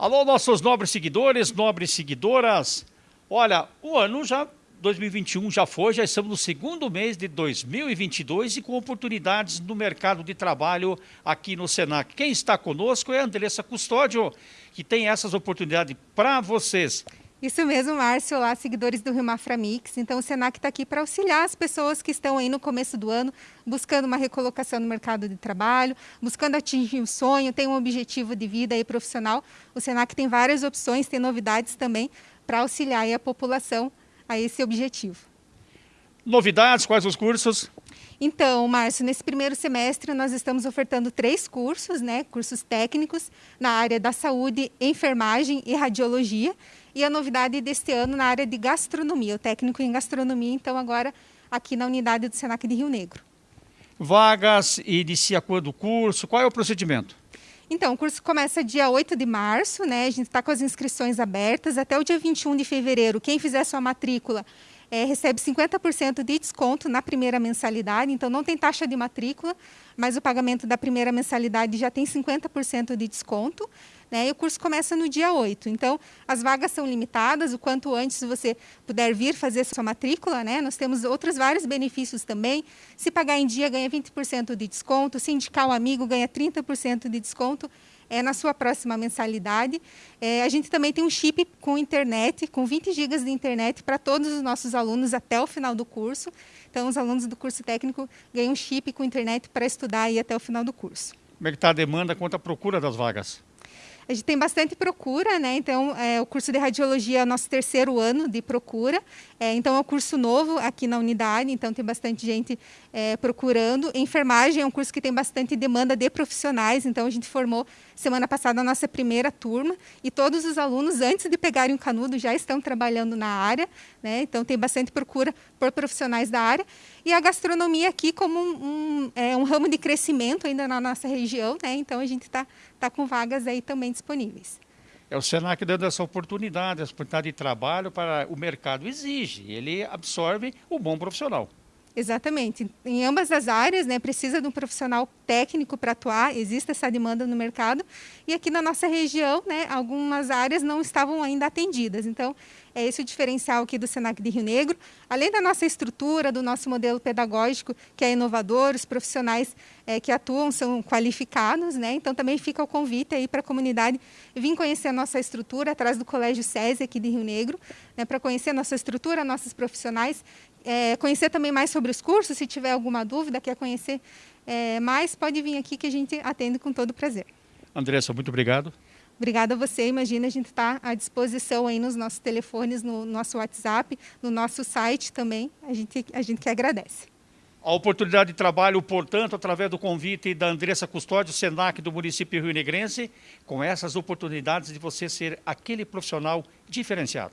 Alô, nossos nobres seguidores, nobres seguidoras. Olha, o ano já 2021 já foi, já estamos no segundo mês de 2022 e com oportunidades no mercado de trabalho aqui no Senac. Quem está conosco é a Andressa Custódio, que tem essas oportunidades para vocês. Isso mesmo, Márcio. Olá, seguidores do Rio Mafra Mix. Então, o Senac está aqui para auxiliar as pessoas que estão aí no começo do ano, buscando uma recolocação no mercado de trabalho, buscando atingir o sonho, tem um objetivo de vida e profissional. O Senac tem várias opções, tem novidades também para auxiliar a população a esse objetivo. Novidades, quais os cursos? Então, Márcio, nesse primeiro semestre nós estamos ofertando três cursos, né? Cursos técnicos na área da saúde, enfermagem e radiologia. E a novidade deste ano na área de gastronomia, o técnico em gastronomia, então agora aqui na unidade do Senac de Rio Negro. Vagas, inicia quando o curso, qual é o procedimento? Então, o curso começa dia 8 de março, né? A gente está com as inscrições abertas até o dia 21 de fevereiro. Quem fizer sua matrícula é, recebe 50% de desconto na primeira mensalidade, então não tem taxa de matrícula, mas o pagamento da primeira mensalidade já tem 50% de desconto. Né, e o curso começa no dia 8. Então, as vagas são limitadas, o quanto antes você puder vir fazer sua matrícula, né? Nós temos outros vários benefícios também. Se pagar em dia, ganha 20% de desconto. Se indicar um amigo, ganha 30% de desconto é, na sua próxima mensalidade. É, a gente também tem um chip com internet, com 20 GB de internet para todos os nossos alunos até o final do curso. Então, os alunos do curso técnico ganham um chip com internet para estudar aí até o final do curso. Como é que está a demanda quanto à procura das vagas? A gente tem bastante procura, né? Então, é, o curso de radiologia é o nosso terceiro ano de procura. É, então, é um curso novo aqui na unidade, então tem bastante gente é, procurando. Enfermagem é um curso que tem bastante demanda de profissionais, então a gente formou semana passada a nossa primeira turma e todos os alunos, antes de pegarem o canudo, já estão trabalhando na área, né? Então, tem bastante procura por profissionais da área. E a gastronomia aqui como um, um, é, um ramo de crescimento ainda na nossa região, né? Então, a gente está tá com vagas aí também disponíveis. É o Senac dando essa oportunidade, essa oportunidade de trabalho para o mercado exige, ele absorve o bom profissional. Exatamente. Em ambas as áreas, né, precisa de um profissional técnico para atuar, existe essa demanda no mercado. E aqui na nossa região, né, algumas áreas não estavam ainda atendidas. Então, é esse o diferencial aqui do Senac de Rio Negro. Além da nossa estrutura, do nosso modelo pedagógico, que é inovador, os profissionais é, que atuam são qualificados, né? Então, também fica o convite aí para a comunidade vir conhecer a nossa estrutura atrás do Colégio SESI aqui de Rio Negro, né, para conhecer a nossa estrutura, nossos profissionais é, conhecer também mais sobre os cursos, se tiver alguma dúvida, quer conhecer é, mais, pode vir aqui que a gente atende com todo prazer. Andressa, muito obrigado. Obrigada a você. Imagina, a gente está à disposição aí nos nossos telefones, no nosso WhatsApp, no nosso site também. A gente, a gente que agradece. A oportunidade de trabalho, portanto, através do convite da Andressa Custódio, Senac do município rio-negrense, com essas oportunidades de você ser aquele profissional diferenciado.